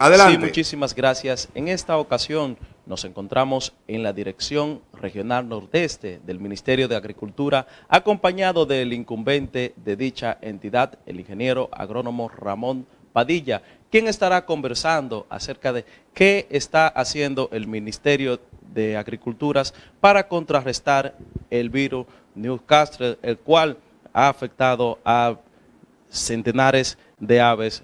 Sí, muchísimas gracias. En esta ocasión nos encontramos en la Dirección Regional Nordeste del Ministerio de Agricultura, acompañado del incumbente de dicha entidad, el ingeniero agrónomo Ramón Padilla, quien estará conversando acerca de qué está haciendo el Ministerio de Agriculturas para contrarrestar el virus Newcastle, el cual ha afectado a centenares de aves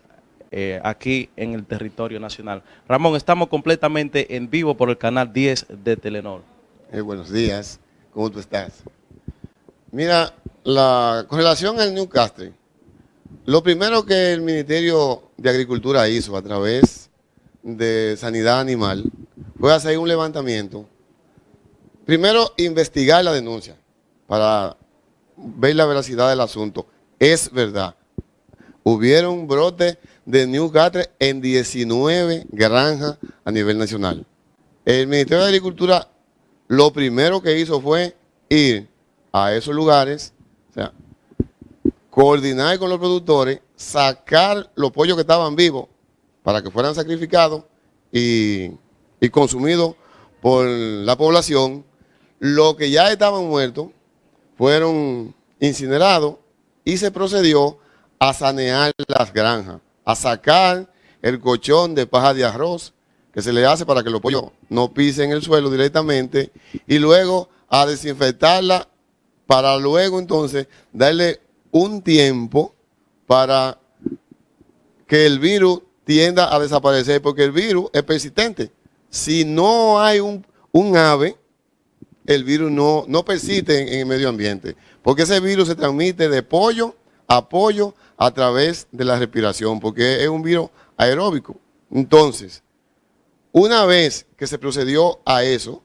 eh, aquí en el territorio nacional. Ramón, estamos completamente en vivo por el canal 10 de Telenor. Eh, buenos días, ¿cómo tú estás? Mira, la, con relación al Newcastle, lo primero que el Ministerio de Agricultura hizo a través de Sanidad Animal fue hacer un levantamiento. Primero, investigar la denuncia para ver la veracidad del asunto. Es verdad. Hubieron brotes de Newcastle en 19 granjas a nivel nacional. El Ministerio de Agricultura lo primero que hizo fue ir a esos lugares, o sea, coordinar con los productores, sacar los pollos que estaban vivos para que fueran sacrificados y, y consumidos por la población. Los que ya estaban muertos fueron incinerados y se procedió a sanear las granjas a sacar el colchón de paja de arroz que se le hace para que los pollos no pisen el suelo directamente y luego a desinfectarla para luego entonces darle un tiempo para que el virus tienda a desaparecer porque el virus es persistente. Si no hay un, ave, el virus no, no persiste en el medio ambiente porque ese virus se transmite de pollo a pollo a través de la respiración, porque es un virus aeróbico. Entonces, una vez que se procedió a eso,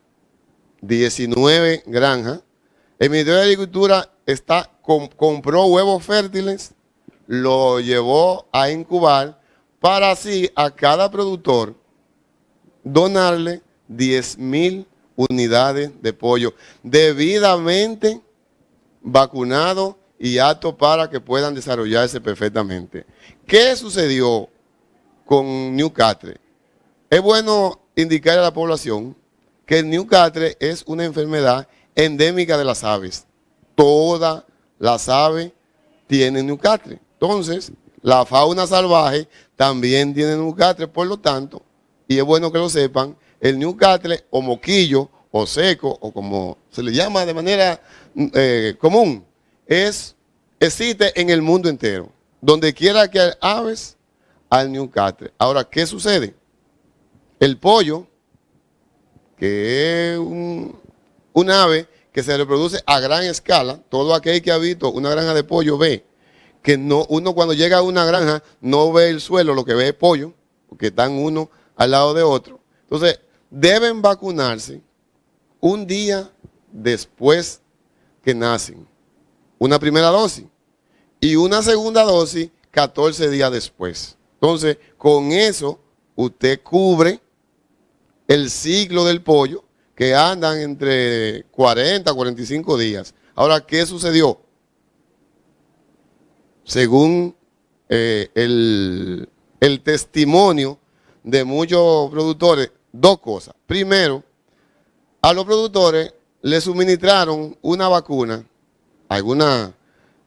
19 granjas, el Ministerio de Agricultura está, compró huevos fértiles, lo llevó a incubar para así a cada productor donarle 10 mil unidades de pollo debidamente vacunado y apto para que puedan desarrollarse perfectamente. ¿Qué sucedió con Newcastle? Es bueno indicar a la población que el Newcastle es una enfermedad endémica de las aves. Todas las aves tienen Newcastle. Entonces, la fauna salvaje también tiene Newcastle, por lo tanto, y es bueno que lo sepan, el Newcastle o moquillo o seco, o como se le llama de manera eh, común, es, existe en el mundo entero. Donde quiera que hay aves, al Newcastle. Ahora, ¿qué sucede? El pollo, que es un, ave que se reproduce a gran escala, todo aquel que ha visto una granja de pollo ve que no, uno cuando llega a una granja no ve el suelo, lo que ve es pollo, porque están uno al lado de otro. Entonces, deben vacunarse un día después que nacen una primera dosis y una segunda dosis 14 días después. Entonces, con eso usted cubre el ciclo del pollo que andan entre 40 a 45 días. Ahora, ¿qué sucedió? Según eh, el, el testimonio de muchos productores, dos cosas. Primero, a los productores le suministraron una vacuna algunas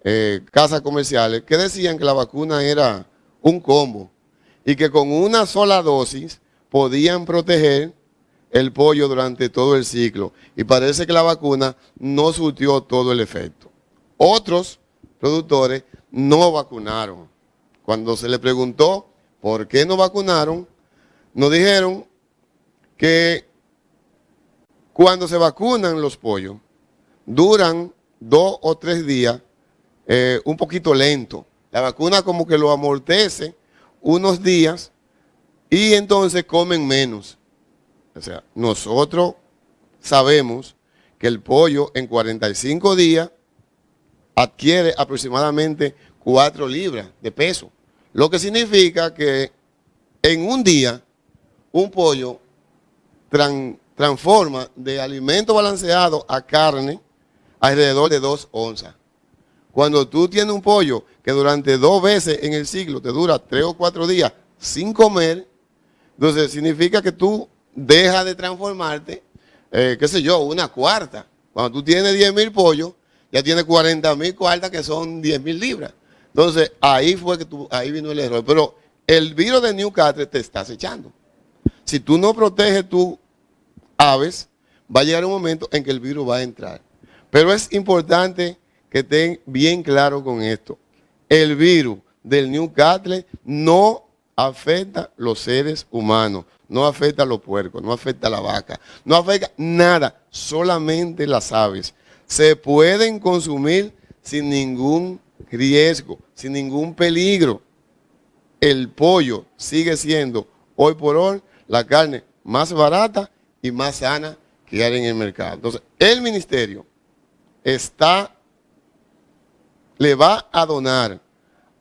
eh, casas comerciales que decían que la vacuna era un combo y que con una sola dosis podían proteger el pollo durante todo el ciclo. Y parece que la vacuna no surtió todo el efecto. Otros productores no vacunaron. Cuando se le preguntó por qué no vacunaron, nos dijeron que cuando se vacunan los pollos, duran dos o tres días eh, un poquito lento. La vacuna como que lo amortece unos días y entonces comen menos. O sea, nosotros sabemos que el pollo en 45 días adquiere aproximadamente 4 libras de peso. Lo que significa que en un día un pollo transforma de alimento balanceado a carne alrededor de dos onzas. Cuando tú tienes un pollo que durante dos veces en el ciclo te dura tres o cuatro días sin comer, Entonces, significa que tú dejas de transformarte, eh, qué sé yo, una cuarta. Cuando tú tienes 10 mil pollos, ya tienes 40 mil cuartas que son 10 mil libras. Entonces, ahí fue que tú, ahí vino el error. Pero el virus de Newcastle te está acechando. Si tú no proteges tus aves, va a llegar un momento en que el virus va a entrar. Pero es importante que estén bien claro con esto. El virus del Newcastle no afecta a los seres humanos, no afecta a los puercos, no afecta a la vaca, no afecta nada, solamente las aves. Se pueden consumir sin ningún riesgo, sin ningún peligro. El pollo sigue siendo hoy por hoy la carne más barata y más sana que hay en el mercado. Entonces, el ministerio está, le va a donar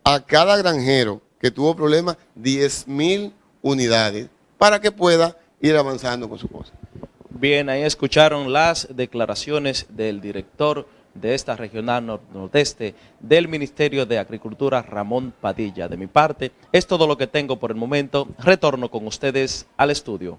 a cada granjero que tuvo problemas 10 mil unidades para que pueda ir avanzando con su cosa. Bien, ahí escucharon las declaraciones del director de esta regional nordeste del Ministerio de Agricultura, Ramón Padilla. De mi parte, es todo lo que tengo por el momento. Retorno con ustedes al estudio.